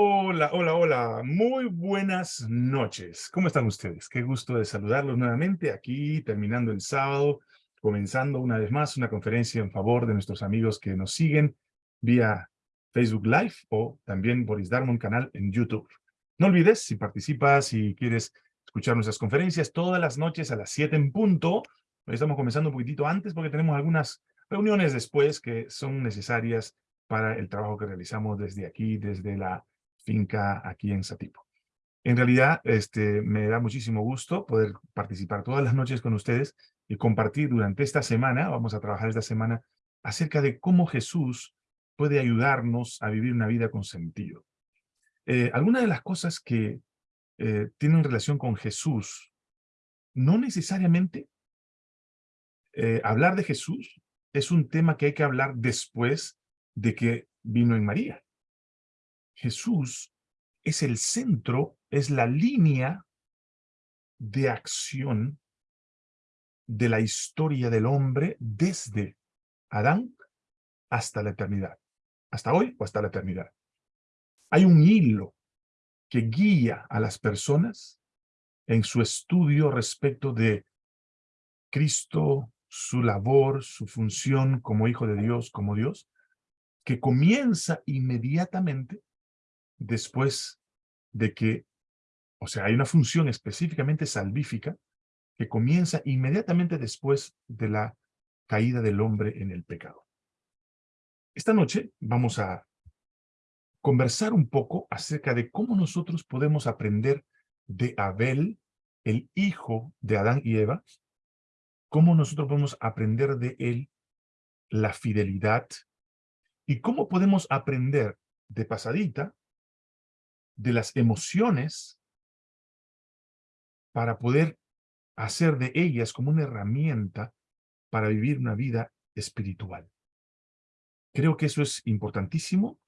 Hola, hola, hola. Muy buenas noches. ¿Cómo están ustedes? Qué gusto de saludarlos nuevamente aquí, terminando el sábado, comenzando una vez más una conferencia en favor de nuestros amigos que nos siguen vía Facebook Live o también Boris Darmon canal en YouTube. No olvides, si participas, si quieres escuchar nuestras conferencias todas las noches a las 7 en punto, hoy estamos comenzando un poquitito antes porque tenemos algunas reuniones después que son necesarias para el trabajo que realizamos desde aquí, desde la finca aquí en Satipo. En realidad, este, me da muchísimo gusto poder participar todas las noches con ustedes y compartir durante esta semana, vamos a trabajar esta semana, acerca de cómo Jesús puede ayudarnos a vivir una vida con sentido. Eh, algunas de las cosas que eh, tienen relación con Jesús, no necesariamente eh, hablar de Jesús es un tema que hay que hablar después de que vino en María. Jesús es el centro, es la línea de acción de la historia del hombre desde Adán hasta la eternidad. Hasta hoy o hasta la eternidad. Hay un hilo que guía a las personas en su estudio respecto de Cristo, su labor, su función como Hijo de Dios, como Dios, que comienza inmediatamente después de que, o sea, hay una función específicamente salvífica que comienza inmediatamente después de la caída del hombre en el pecado. Esta noche vamos a conversar un poco acerca de cómo nosotros podemos aprender de Abel, el hijo de Adán y Eva, cómo nosotros podemos aprender de él la fidelidad y cómo podemos aprender de pasadita de las emociones para poder hacer de ellas como una herramienta para vivir una vida espiritual. Creo que eso es importantísimo.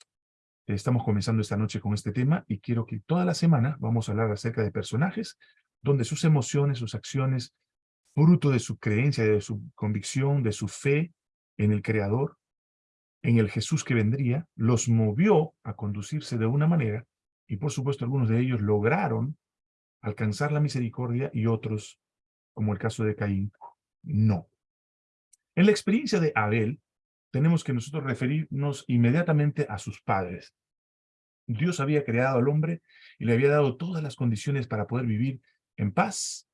Estamos comenzando esta noche con este tema y quiero que toda la semana vamos a hablar acerca de personajes donde sus emociones, sus acciones, fruto de su creencia, de su convicción, de su fe en el Creador, en el Jesús que vendría, los movió a conducirse de una manera y por supuesto algunos de ellos lograron alcanzar la misericordia y otros, como el caso de Caín, no. En la experiencia de Abel, tenemos que nosotros referirnos inmediatamente a sus padres. Dios había creado al hombre y le había dado todas las condiciones para poder vivir en paz,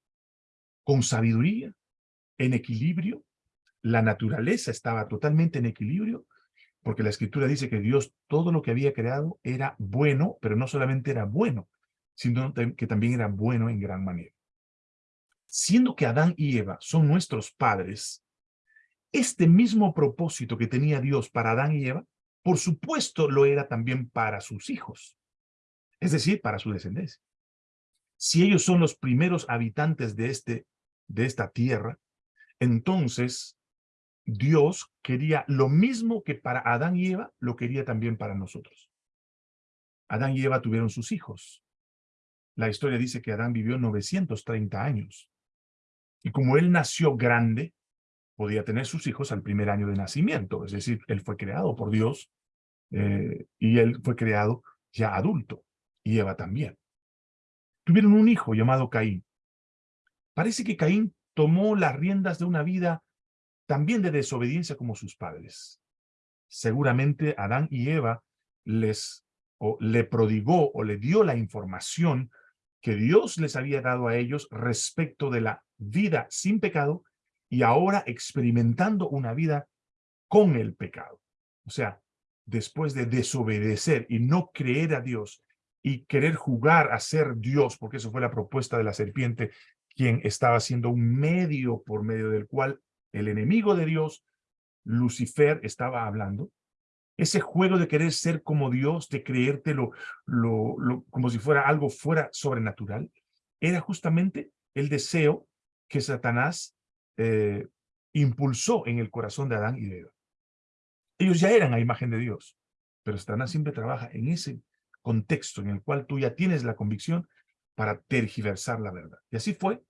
con sabiduría, en equilibrio. La naturaleza estaba totalmente en equilibrio porque la escritura dice que Dios todo lo que había creado era bueno, pero no solamente era bueno, sino que también era bueno en gran manera. Siendo que Adán y Eva son nuestros padres, este mismo propósito que tenía Dios para Adán y Eva, por supuesto lo era también para sus hijos, es decir, para su descendencia. Si ellos son los primeros habitantes de, este, de esta tierra, entonces Dios quería lo mismo que para Adán y Eva, lo quería también para nosotros. Adán y Eva tuvieron sus hijos. La historia dice que Adán vivió 930 años. Y como él nació grande, podía tener sus hijos al primer año de nacimiento. Es decir, él fue creado por Dios eh, y él fue creado ya adulto. Y Eva también. Tuvieron un hijo llamado Caín. Parece que Caín tomó las riendas de una vida también de desobediencia como sus padres. Seguramente Adán y Eva les o le prodigó o le dio la información que Dios les había dado a ellos respecto de la vida sin pecado y ahora experimentando una vida con el pecado. O sea, después de desobedecer y no creer a Dios y querer jugar a ser Dios, porque eso fue la propuesta de la serpiente, quien estaba siendo un medio por medio del cual el enemigo de Dios, Lucifer, estaba hablando, ese juego de querer ser como Dios, de creértelo lo, como si fuera algo fuera sobrenatural, era justamente el deseo que Satanás eh, impulsó en el corazón de Adán y de Eva. Ellos ya eran a imagen de Dios, pero Satanás siempre trabaja en ese contexto en el cual tú ya tienes la convicción para tergiversar la verdad. Y así fue.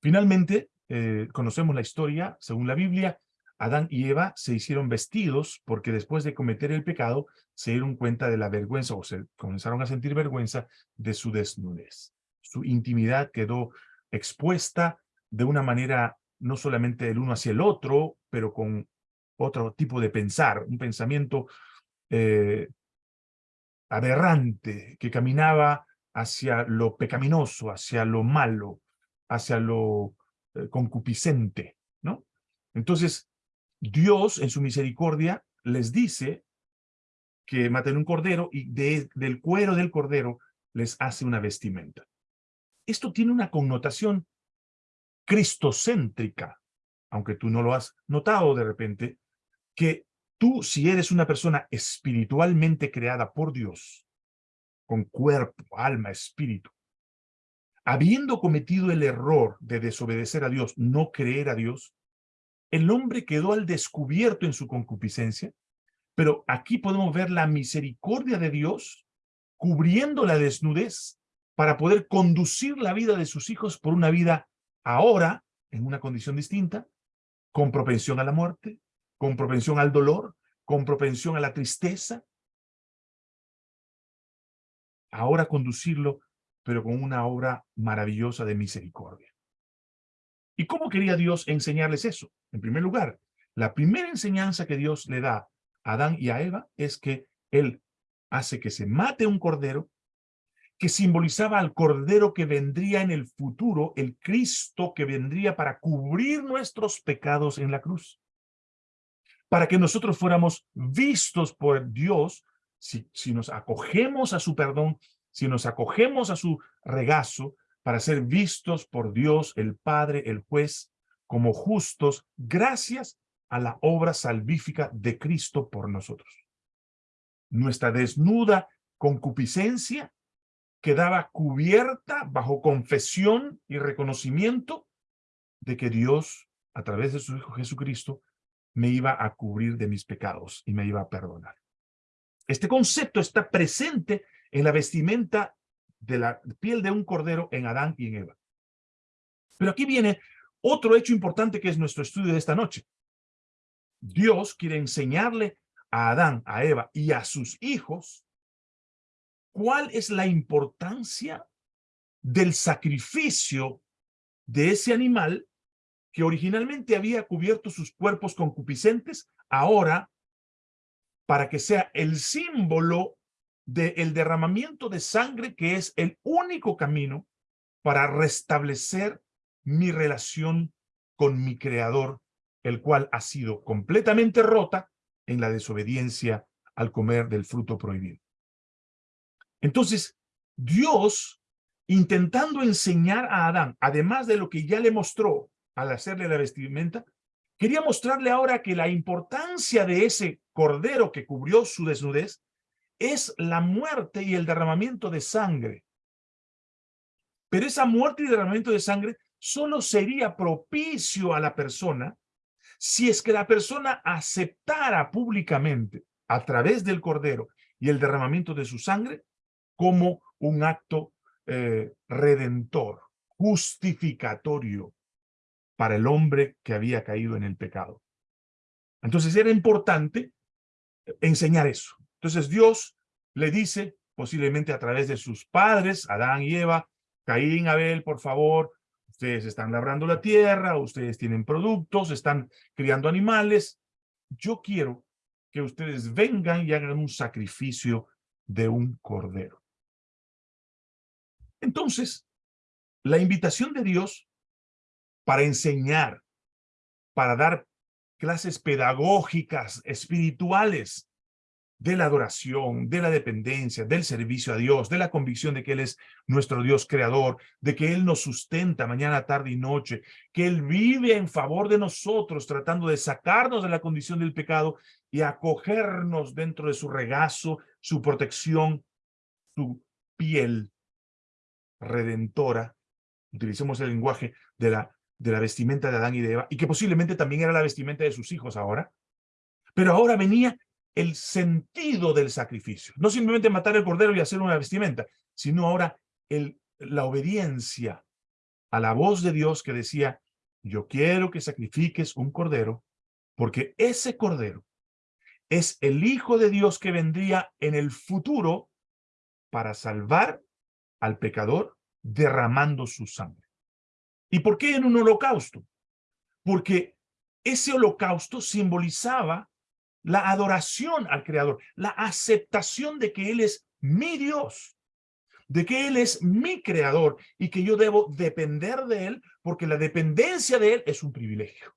Finalmente, eh, conocemos la historia, según la Biblia, Adán y Eva se hicieron vestidos porque después de cometer el pecado se dieron cuenta de la vergüenza o se comenzaron a sentir vergüenza de su desnudez. Su intimidad quedó expuesta de una manera no solamente del uno hacia el otro, pero con otro tipo de pensar, un pensamiento eh, aberrante que caminaba hacia lo pecaminoso, hacia lo malo, hacia lo concupiscente, ¿no? Entonces, Dios en su misericordia les dice que maten un cordero y del cuero del cordero les hace una vestimenta. Esto tiene una connotación cristocéntrica, aunque tú no lo has notado de repente, que tú si eres una persona espiritualmente creada por Dios, con cuerpo, alma, espíritu, habiendo cometido el error de desobedecer a Dios, no creer a Dios, el hombre quedó al descubierto en su concupiscencia, pero aquí podemos ver la misericordia de Dios cubriendo la desnudez para poder conducir la vida de sus hijos por una vida ahora, en una condición distinta, con propensión a la muerte, con propensión al dolor, con propensión a la tristeza. Ahora conducirlo, pero con una obra maravillosa de misericordia. ¿Y cómo quería Dios enseñarles eso? En primer lugar, la primera enseñanza que Dios le da a Adán y a Eva es que Él hace que se mate un cordero que simbolizaba al cordero que vendría en el futuro, el Cristo que vendría para cubrir nuestros pecados en la cruz. Para que nosotros fuéramos vistos por Dios, si, si nos acogemos a su perdón, si nos acogemos a su regazo, para ser vistos por Dios, el Padre, el Juez, como justos, gracias a la obra salvífica de Cristo por nosotros. Nuestra desnuda concupiscencia quedaba cubierta bajo confesión y reconocimiento de que Dios, a través de su Hijo Jesucristo, me iba a cubrir de mis pecados y me iba a perdonar. Este concepto está presente en la vestimenta de la piel de un cordero en Adán y en Eva. Pero aquí viene otro hecho importante que es nuestro estudio de esta noche. Dios quiere enseñarle a Adán, a Eva y a sus hijos cuál es la importancia del sacrificio de ese animal que originalmente había cubierto sus cuerpos concupiscentes, ahora para que sea el símbolo del derramamiento de sangre que es el único camino para restablecer mi relación con mi creador, el cual ha sido completamente rota en la desobediencia al comer del fruto prohibido. Entonces, Dios, intentando enseñar a Adán, además de lo que ya le mostró al hacerle la vestimenta, quería mostrarle ahora que la importancia de ese cordero que cubrió su desnudez es la muerte y el derramamiento de sangre. Pero esa muerte y derramamiento de sangre solo sería propicio a la persona si es que la persona aceptara públicamente a través del cordero y el derramamiento de su sangre como un acto eh, redentor, justificatorio para el hombre que había caído en el pecado. Entonces era importante enseñar eso. Entonces Dios le dice, posiblemente a través de sus padres, Adán y Eva, Caín, Abel, por favor, ustedes están labrando la tierra, ustedes tienen productos, están criando animales. Yo quiero que ustedes vengan y hagan un sacrificio de un cordero. Entonces, la invitación de Dios para enseñar, para dar clases pedagógicas, espirituales, de la adoración, de la dependencia, del servicio a Dios, de la convicción de que Él es nuestro Dios creador, de que Él nos sustenta mañana, tarde y noche, que Él vive en favor de nosotros, tratando de sacarnos de la condición del pecado y acogernos dentro de su regazo, su protección, su piel redentora. Utilicemos el lenguaje de la, de la vestimenta de Adán y de Eva, y que posiblemente también era la vestimenta de sus hijos ahora. Pero ahora venía el sentido del sacrificio. No simplemente matar el cordero y hacer una vestimenta, sino ahora la obediencia a la voz de Dios que decía, yo quiero que sacrifiques un cordero Porque ese cordero es el Hijo de Dios que vendría en el futuro para salvar al pecador derramando su sangre. ¿Y por qué en un holocausto? Porque ese holocausto simbolizaba la adoración al Creador, la aceptación de que Él es mi Dios, de que Él es mi Creador y que yo debo depender de Él porque la dependencia de Él es un privilegio.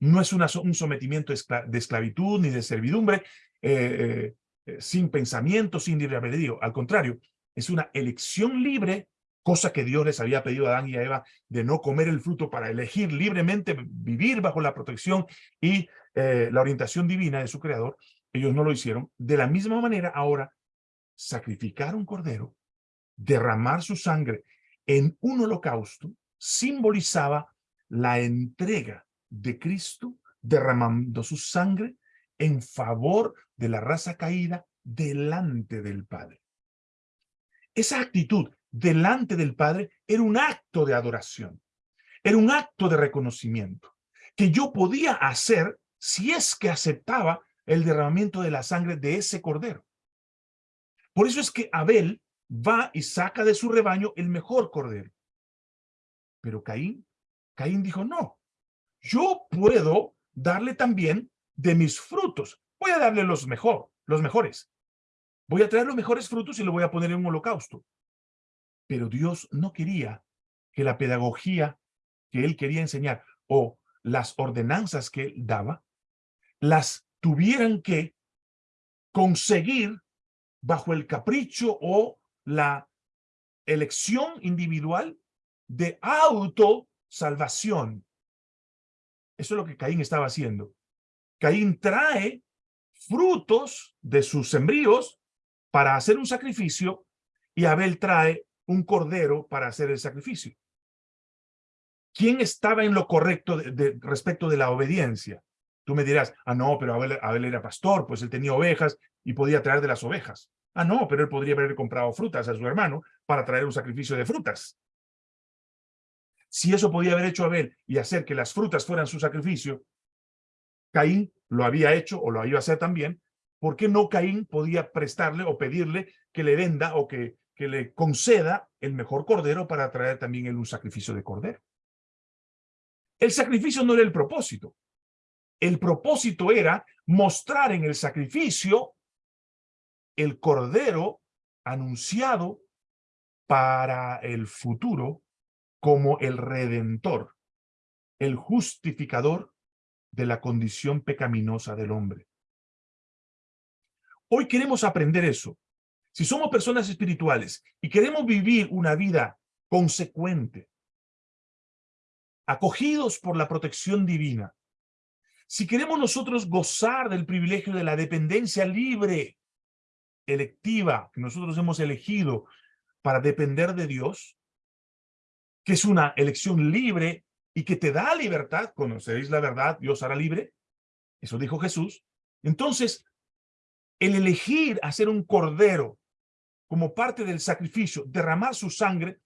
No es un sometimiento de esclavitud ni de servidumbre, eh, eh, sin pensamiento, sin libre albedrío. Al contrario, es una elección libre, cosa que Dios les había pedido a Adán y a Eva de no comer el fruto para elegir libremente vivir bajo la protección y eh, la orientación divina de su creador. Ellos no lo hicieron. De la misma manera, ahora, sacrificar un cordero, derramar su sangre en un holocausto, simbolizaba la entrega de Cristo derramando su sangre en favor de la raza caída delante del Padre. Esa actitud delante del Padre era un acto de adoración, era un acto de reconocimiento que yo podía hacer si es que aceptaba el derramamiento de la sangre de ese cordero. Por eso es que Abel va y saca de su rebaño el mejor cordero. Pero Caín, Caín dijo, no, yo puedo darle también de mis frutos. Voy a darle los mejor, los mejores. Voy a traer los mejores frutos y lo voy a poner en un holocausto. Pero Dios no quería que la pedagogía que él quería enseñar o las ordenanzas que él daba, las tuvieran que conseguir bajo el capricho o la elección individual de autosalvación. Eso es lo que Caín estaba haciendo. Caín trae frutos de sus sembríos para hacer un sacrificio y Abel trae un cordero para hacer el sacrificio. ¿Quién estaba en lo correcto de, respecto de la obediencia? Tú me dirás, ah, no, pero Abel, era pastor, pues él tenía ovejas y podía traer de las ovejas. Ah, no, pero él podría haber comprado frutas a su hermano para traer un sacrificio de frutas. Si eso podía haber hecho Abel y hacer que las frutas fueran su sacrificio, Caín lo había hecho o lo iba a hacer también, ¿por qué no Caín podía prestarle o pedirle que le venda o que, que le conceda el mejor cordero para traer también él un sacrificio de cordero? El sacrificio no era el propósito. El propósito era mostrar en el sacrificio el cordero anunciado para el futuro como el redentor, el justificador de la condición pecaminosa del hombre. Hoy queremos aprender eso. Si somos personas espirituales y queremos vivir una vida consecuente, acogidos por la protección divina, si queremos nosotros gozar del privilegio de la dependencia libre, electiva, que nosotros hemos elegido para depender de Dios, que es una elección libre y que te da libertad, conoceréis la verdad, Dios hará libre, eso dijo Jesús, entonces el elegir hacer un cordero como parte del sacrificio, derramar su sangre,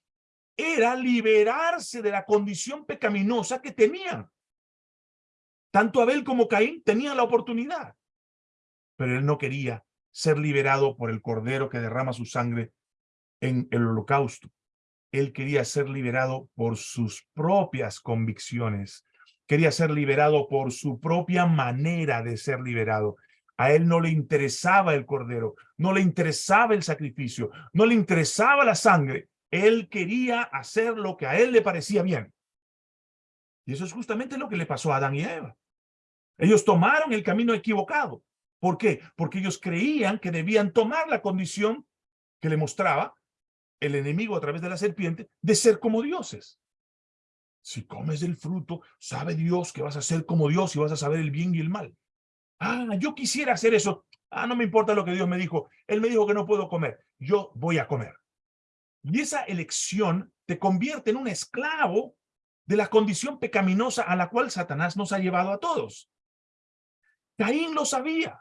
era liberarse de la condición pecaminosa que tenían. Tanto Abel como Caín tenían la oportunidad, pero él no quería ser liberado por el cordero que derrama su sangre en el holocausto él quería ser liberado por sus propias convicciones. Quería ser liberado por su propia manera de ser liberado. A él no le interesaba el cordero, no le interesaba el sacrificio, no le interesaba la sangre. Él quería hacer lo que a él le parecía bien. Y eso es justamente lo que le pasó a Adán y Eva. Ellos tomaron el camino equivocado. ¿Por qué? Porque ellos creían que debían tomar la condición que le mostraba el enemigo a través de la serpiente de ser como dioses. Si comes del fruto, sabe Dios que vas a ser como Dios y vas a saber el bien y el mal. Ah, yo quisiera hacer eso. Ah, no me importa lo que Dios me dijo. Él me dijo que no puedo comer. Yo voy a comer. Y esa elección te convierte en un esclavo de la condición pecaminosa a la cual Satanás nos ha llevado a todos. Caín lo sabía.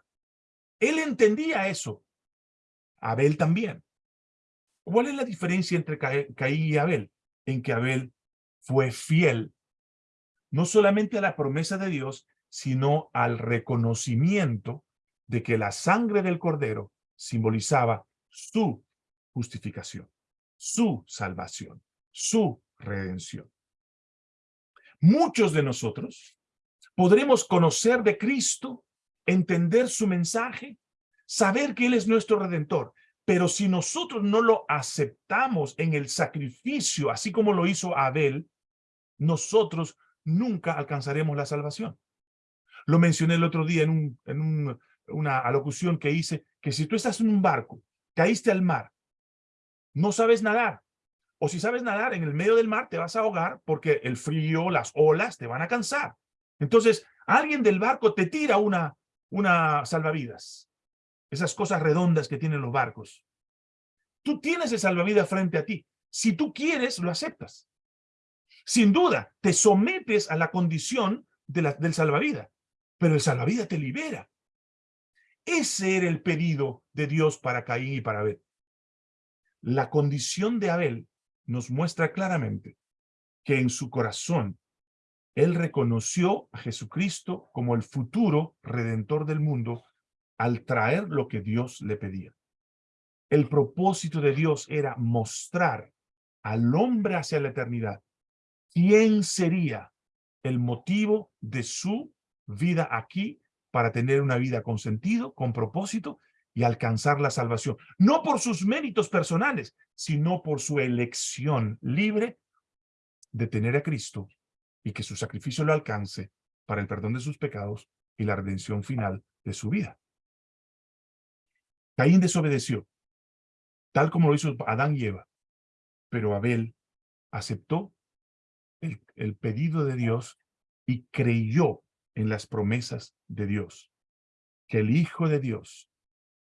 Él entendía eso. Abel también. ¿Cuál es la diferencia entre Caín y Abel? En que Abel fue fiel, no solamente a la promesa de Dios, sino al reconocimiento de que la sangre del cordero simbolizaba su justificación, su salvación, su redención. Muchos de nosotros podremos conocer de Cristo, entender su mensaje, saber que Él es nuestro Redentor, pero si nosotros no lo aceptamos en el sacrificio, así como lo hizo Abel, nosotros nunca alcanzaremos la salvación. Lo mencioné el otro día en, un, en una alocución que hice, que si tú estás en un barco, caíste al mar, no sabes nadar, o si sabes nadar en el medio del mar, te vas a ahogar porque el frío, las olas te van a cansar. Entonces, alguien del barco te tira una, una salvavidas esas cosas redondas que tienen los barcos. Tú tienes el salvavidas frente a ti. Si tú quieres, lo aceptas. Sin duda, te sometes a la condición de la, del salvavidas, pero el salvavidas te libera. Ese era el pedido de Dios para Caín y para Abel. La condición de Abel nos muestra claramente que en su corazón él reconoció a Jesucristo como el futuro redentor del mundo al traer lo que Dios le pedía. El propósito de Dios era mostrar al hombre hacia la eternidad quién sería el motivo de su vida aquí para tener una vida con sentido, con propósito y alcanzar la salvación. No por sus méritos personales, sino por su elección libre de tener a Cristo y que su sacrificio lo alcance para el perdón de sus pecados y la redención final de su vida. Caín desobedeció, tal como lo hizo Adán y Eva, pero Abel aceptó el, el pedido de Dios y creyó en las promesas de Dios, que el Hijo de Dios,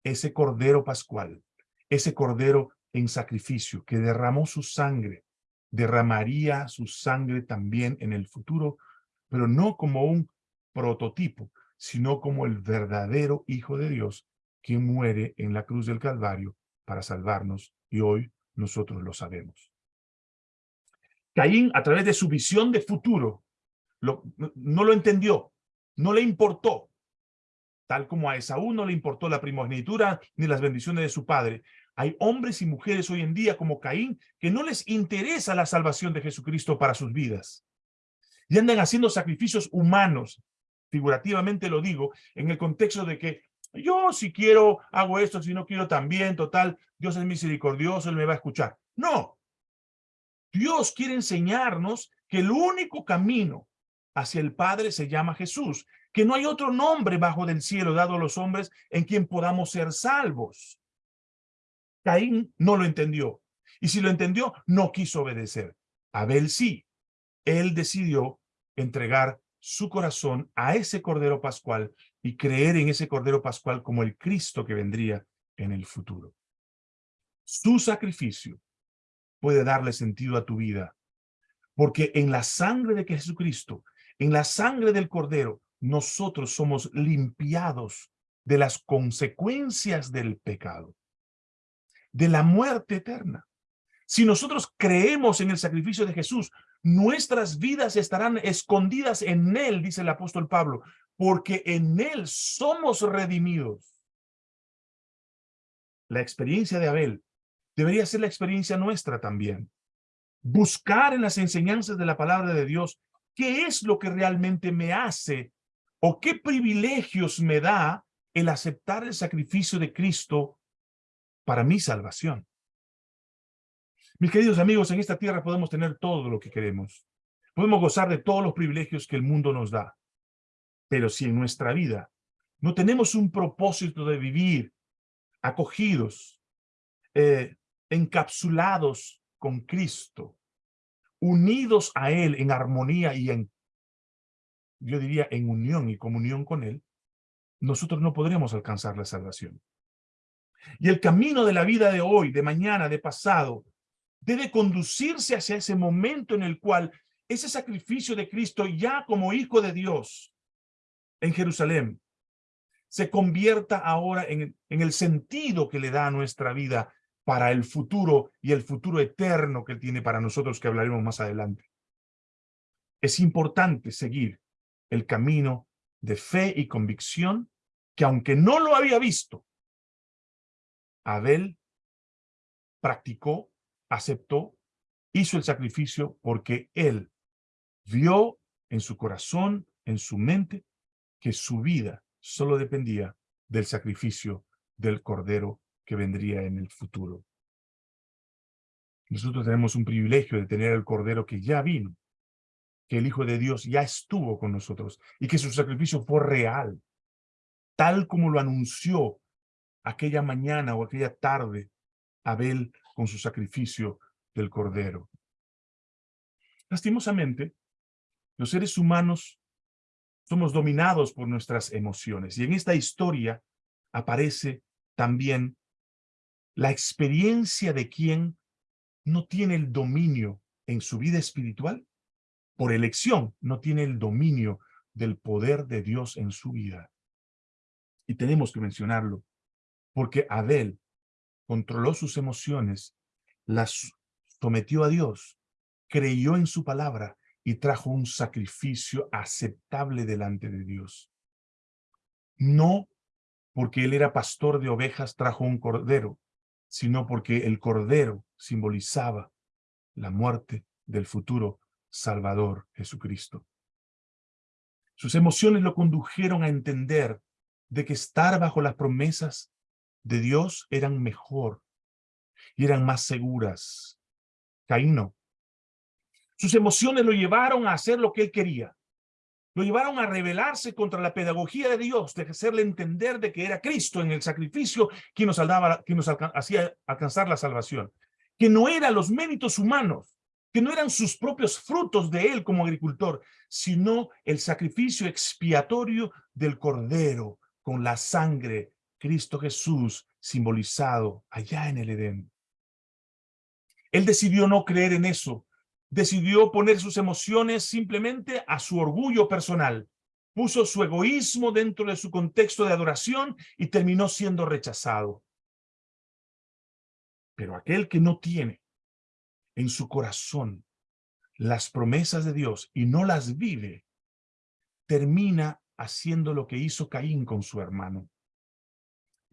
ese Cordero Pascual, ese Cordero en sacrificio, que derramó su sangre, derramaría su sangre también en el futuro, pero no como un prototipo, sino como el verdadero Hijo de Dios quien muere en la cruz del Calvario para salvarnos, y hoy nosotros lo sabemos. Caín, a través de su visión de futuro, no lo entendió, no le importó, tal como a Esaú no le importó la primogenitura ni las bendiciones de su padre. Hay hombres y mujeres hoy en día como Caín que no les interesa la salvación de Jesucristo para sus vidas. Y andan haciendo sacrificios humanos, figurativamente lo digo, en el contexto de que yo si quiero hago esto, si no quiero también, total, Dios es misericordioso, Él me va a escuchar. No. Dios quiere enseñarnos que el único camino hacia el Padre se llama Jesús, que no hay otro nombre bajo del cielo dado a los hombres en quien podamos ser salvos. Caín no lo entendió. Y si lo entendió, no quiso obedecer. Abel sí. Él decidió entregar su corazón a ese Cordero Pascual y creer en ese Cordero Pascual como el Cristo que vendría en el futuro. Su sacrificio puede darle sentido a tu vida, porque en la sangre de Jesucristo, en la sangre del Cordero, nosotros somos limpiados de las consecuencias del pecado, de la muerte eterna. Si nosotros creemos en el sacrificio de Jesús, nuestras vidas estarán escondidas en Él, dice el apóstol Pablo, porque en Él somos redimidos. La experiencia de Abel debería ser la experiencia nuestra también. Buscar en las enseñanzas de la palabra de Dios qué es lo que realmente me hace o qué privilegios me da el aceptar el sacrificio de Cristo para mi salvación. Mis queridos amigos, en esta tierra podemos tener todo lo que queremos. Podemos gozar de todos los privilegios que el mundo nos da. Pero si en nuestra vida no tenemos un propósito de vivir acogidos, eh, encapsulados con Cristo, unidos a Él en armonía y en, yo diría, en unión y comunión con Él, nosotros no podremos alcanzar la salvación. Y el camino de la vida de hoy, de mañana, de pasado, debe conducirse hacia ese momento en el cual ese sacrificio de Cristo ya como Hijo de Dios en Jerusalén se convierta ahora en, el sentido que le da a nuestra vida para el futuro y el futuro eterno que tiene para nosotros que hablaremos más adelante. Es importante seguir el camino de fe y convicción que aunque no lo había visto, Abel practicó, aceptó, hizo el sacrificio porque él vio en su corazón, en su mente, que su vida solo dependía del sacrificio del Cordero que vendría en el futuro. Nosotros tenemos un privilegio de tener el Cordero que ya vino, que el Hijo de Dios ya estuvo con nosotros y que su sacrificio fue real, tal como lo anunció aquella mañana o aquella tarde Abel con su sacrificio del Cordero. Lastimosamente, los seres humanos somos dominados por nuestras emociones y en esta historia aparece también la experiencia de quien no tiene el dominio en su vida espiritual, por elección no tiene el dominio del poder de Dios en su vida. Y tenemos que mencionarlo, porque Abel controló sus emociones, las sometió a Dios, creyó en su palabra y trajo un sacrificio aceptable delante de Dios. No porque él era pastor de ovejas trajo un cordero, sino porque el cordero simbolizaba la muerte del futuro Salvador Jesucristo. Sus emociones lo condujeron a entender de que estar bajo las promesas de Dios eran mejor y eran más seguras. Caín no. Sus emociones lo llevaron a hacer lo que él quería. Lo llevaron a rebelarse contra la pedagogía de Dios, de hacerle entender de que era Cristo en el sacrificio quien nos, salvaba, quien nos hacía alcanzar la salvación. Que no eran los méritos humanos, que no eran sus propios frutos de él como agricultor, sino el sacrificio expiatorio del Cordero con la sangre, Cristo Jesús simbolizado allá en el Edén. Él decidió no creer en eso, decidió poner sus emociones simplemente a su orgullo personal. Puso su egoísmo dentro de su contexto de adoración y terminó siendo rechazado. Pero aquel que no tiene en su corazón las promesas de Dios y no las vive, termina haciendo lo que hizo Caín con su hermano.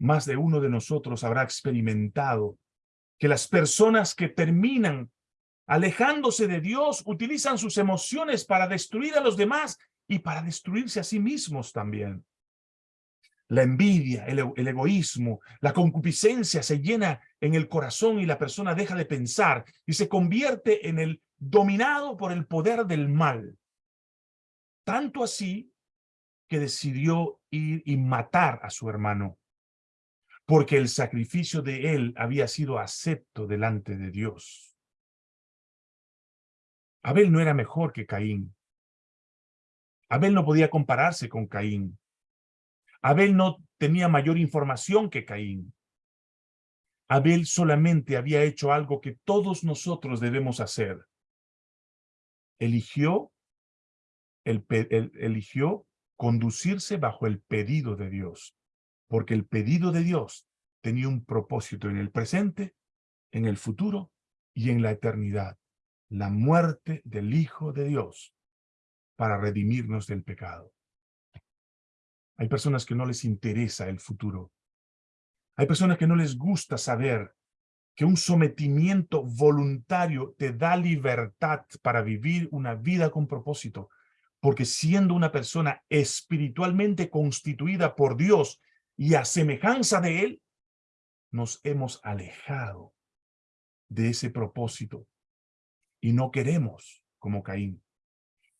Más de uno de nosotros habrá experimentado que las personas que terminan alejándose de Dios, utilizan sus emociones para destruir a los demás y para destruirse a sí mismos también. La envidia, el, egoísmo, la concupiscencia se llena en el corazón y la persona deja de pensar y se convierte en el dominado por el poder del mal. Tanto así que decidió ir y matar a su hermano, porque el sacrificio de él había sido acepto delante de Dios. Abel no era mejor que Caín. Abel no podía compararse con Caín. Abel no tenía mayor información que Caín. Abel solamente había hecho algo que todos nosotros debemos hacer. Eligió, el, eligió conducirse bajo el pedido de Dios, porque el pedido de Dios tenía un propósito en el presente, en el futuro y en la eternidad la muerte del Hijo de Dios para redimirnos del pecado. Hay personas que no les interesa el futuro. Hay personas que no les gusta saber que un sometimiento voluntario te da libertad para vivir una vida con propósito, porque siendo una persona espiritualmente constituida por Dios y a semejanza de Él, nos hemos alejado de ese propósito y no queremos como Caín.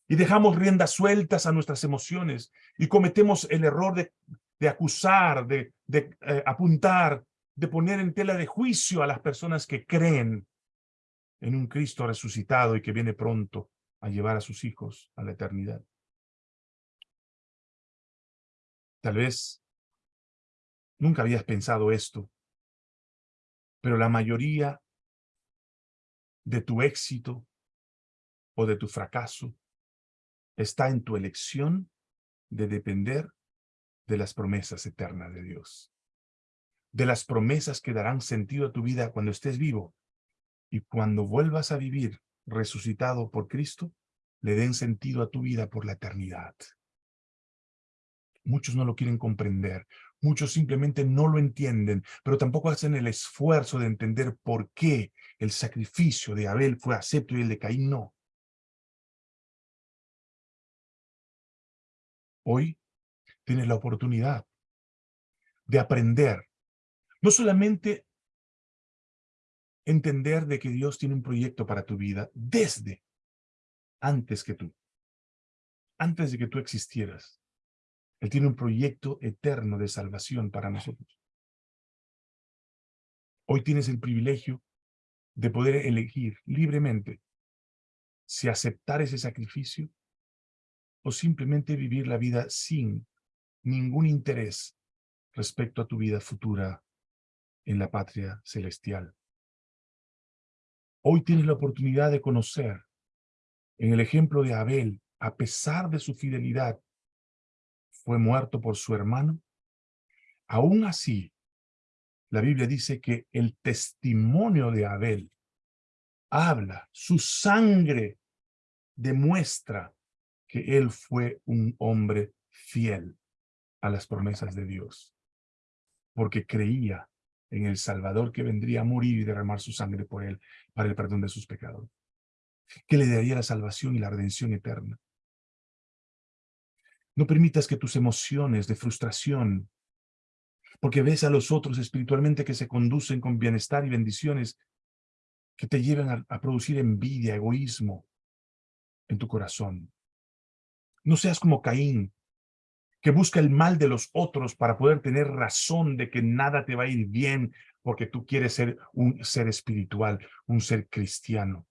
Y dejamos riendas sueltas a nuestras emociones y cometemos el error de, acusar, de, de eh, apuntar, de poner en tela de juicio a las personas que creen en un Cristo resucitado y que viene pronto a llevar a sus hijos a la eternidad. Tal vez nunca habías pensado esto, pero la mayoría de tu éxito o de tu fracaso está en tu elección de depender de las promesas eternas de Dios. De las promesas que darán sentido a tu vida cuando estés vivo y cuando vuelvas a vivir resucitado por Cristo, le den sentido a tu vida por la eternidad. Muchos no lo quieren comprender. Muchos simplemente no lo entienden, pero tampoco hacen el esfuerzo de entender por qué el sacrificio de Abel fue acepto y el de Caín no. Hoy tienes la oportunidad de aprender, no solamente entender de que Dios tiene un proyecto para tu vida desde antes que tú, antes de que tú existieras. Él tiene un proyecto eterno de salvación para nosotros. Hoy tienes el privilegio de poder elegir libremente si aceptar ese sacrificio o simplemente vivir la vida sin ningún interés respecto a tu vida futura en la patria celestial. Hoy tienes la oportunidad de conocer en el ejemplo de Abel, a pesar de su fidelidad, fue muerto por su hermano. Aún así, la Biblia dice que el testimonio de Abel habla, su sangre demuestra que él fue un hombre fiel a las promesas de Dios, porque creía en el Salvador que vendría a morir y derramar su sangre por él para el perdón de sus pecados, que le daría la salvación y la redención eterna. No permitas que tus emociones de frustración, porque ves a los otros espiritualmente que se conducen con bienestar y bendiciones, que te lleven a, a producir envidia, egoísmo en tu corazón. No seas como Caín, que busca el mal de los otros para poder tener razón de que nada te va a ir bien porque tú quieres ser un ser espiritual, un ser cristiano.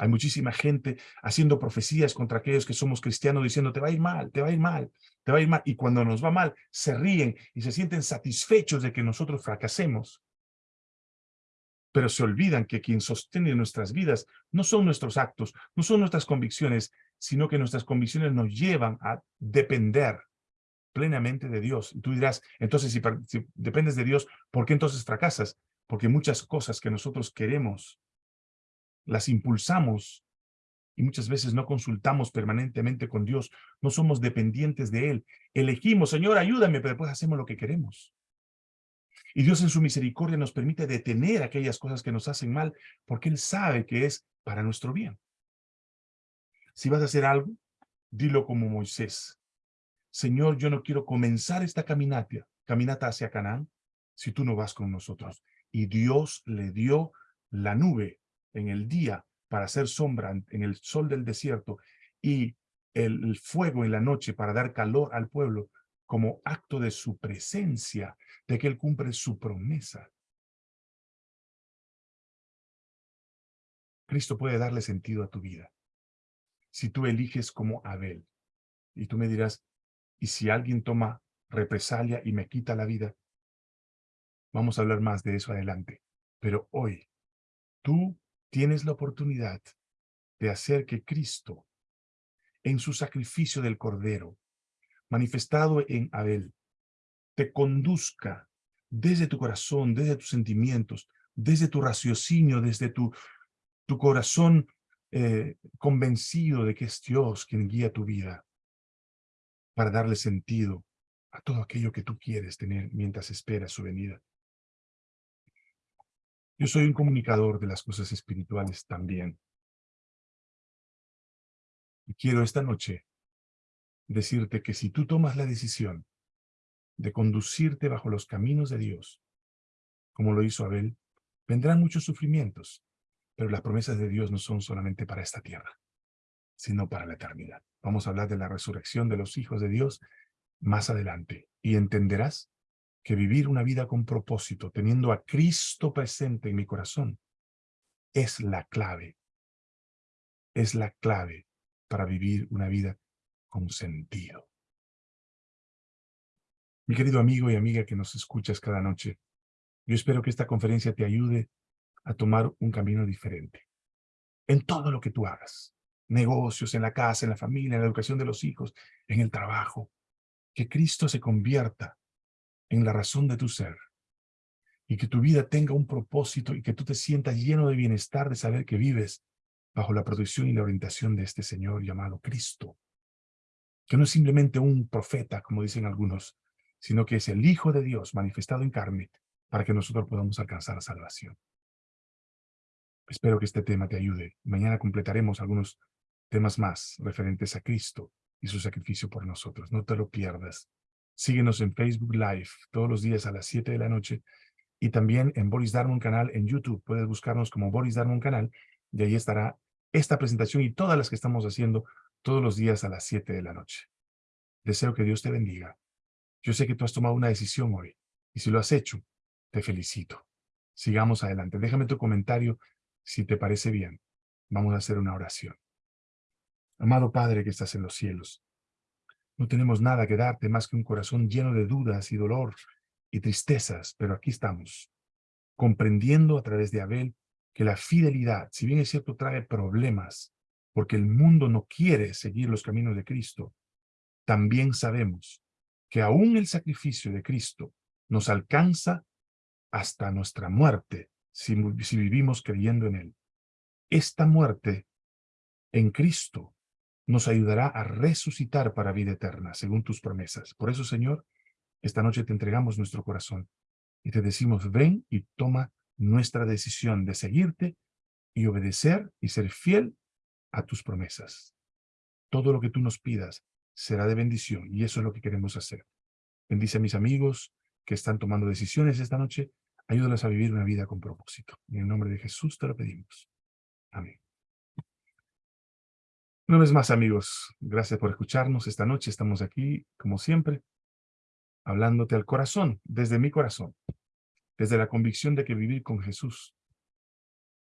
Hay muchísima gente haciendo profecías contra aquellos que somos cristianos diciendo te va a ir mal, te va a ir mal, te va a ir mal. Y cuando nos va mal, se ríen y se sienten satisfechos de que nosotros fracasemos. Pero se olvidan que quien sostiene nuestras vidas no son nuestros actos, no son nuestras convicciones, sino que nuestras convicciones nos llevan a depender plenamente de Dios. Y tú dirás, entonces si, dependes de Dios, ¿por qué entonces fracasas? Porque muchas cosas que nosotros queremos, las impulsamos y muchas veces no consultamos permanentemente con Dios, no somos dependientes de Él. Elegimos, Señor, ayúdame, pero después hacemos lo que queremos. Y Dios en su misericordia nos permite detener aquellas cosas que nos hacen mal, porque Él sabe que es para nuestro bien. Si vas a hacer algo, dilo como Moisés. Señor, yo no quiero comenzar esta caminata, caminata hacia Canaán, si tú no vas con nosotros. Y Dios le dio la nube en el día para hacer sombra en el sol del desierto y el, fuego en la noche para dar calor al pueblo como acto de su presencia, de que Él cumple su promesa. Cristo puede darle sentido a tu vida. Si tú eliges como Abel, y tú me dirás, y si alguien toma represalia y me quita la vida, vamos a hablar más de eso adelante. Pero hoy, tú tienes la oportunidad de hacer que Cristo, en su sacrificio del Cordero, manifestado en Abel, te conduzca desde tu corazón, desde tus sentimientos, desde tu raciocinio, desde tu, tu corazón eh, convencido de que es Dios quien guía tu vida para darle sentido a todo aquello que tú quieres tener mientras esperas su venida. Yo soy un comunicador de las cosas espirituales también. Y quiero esta noche decirte que si tú tomas la decisión de conducirte bajo los caminos de Dios, como lo hizo Abel, vendrán muchos sufrimientos, pero las promesas de Dios no son solamente para esta tierra sino para la eternidad. Vamos a hablar de la resurrección de los hijos de Dios más adelante. Y entenderás que vivir una vida con propósito, teniendo a Cristo presente en mi corazón, es la clave. Es la clave para vivir una vida con sentido. Mi querido amigo y amiga que nos escuchas cada noche, yo espero que esta conferencia te ayude a tomar un camino diferente en todo lo que tú hagas negocios, en la casa, en la familia, en la educación de los hijos, en el trabajo. Que Cristo se convierta en la razón de tu ser y que tu vida tenga un propósito y que tú te sientas lleno de bienestar de saber que vives bajo la protección y la orientación de este Señor llamado Cristo. que no es simplemente un profeta, como dicen algunos, sino que es el Hijo de Dios manifestado en carne para que nosotros podamos alcanzar la salvación. Espero que este tema te ayude. Mañana completaremos algunos temas más referentes a Cristo y su sacrificio por nosotros. No te lo pierdas. Síguenos en Facebook Live todos los días a las 7 de la noche y también en Boris Darmon Canal en YouTube. Puedes buscarnos como Boris Darmon Canal y ahí estará esta presentación y todas las que estamos haciendo todos los días a las 7 de la noche. Deseo que Dios te bendiga. Yo sé que tú has tomado una decisión hoy y si lo has hecho, te felicito. Sigamos adelante. Déjame tu comentario si te parece bien. Vamos a hacer una oración. Amado Padre que estás en los cielos, no tenemos nada que darte más que un corazón lleno de dudas y dolor y tristezas, pero aquí estamos, comprendiendo a través de Abel que la fidelidad, si bien es cierto, trae problemas, porque el mundo no quiere seguir los caminos de Cristo, también sabemos que aún el sacrificio de Cristo nos alcanza hasta nuestra muerte si, si vivimos creyendo en Él. Esta muerte en Cristo nos ayudará a resucitar para vida eterna, según tus promesas. Por eso, Señor, esta noche te entregamos nuestro corazón y te decimos, ven y toma nuestra decisión de seguirte y obedecer y ser fiel a tus promesas. Todo lo que tú nos pidas será de bendición y eso es lo que queremos hacer. Bendice a mis amigos que están tomando decisiones esta noche. Ayúdalos a vivir una vida con propósito. En el nombre de Jesús te lo pedimos. Amén. Una vez más, amigos, gracias por escucharnos. Esta noche estamos aquí, como siempre, hablándote al corazón, desde mi corazón, desde la convicción de que vivir con Jesús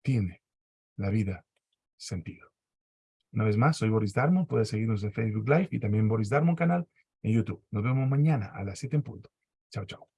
tiene la vida sentido. Una vez más, soy Boris Darmon, puedes seguirnos en Facebook Live y también Boris Darmon canal en YouTube. Nos vemos mañana a las 7 en punto. Chao, chao.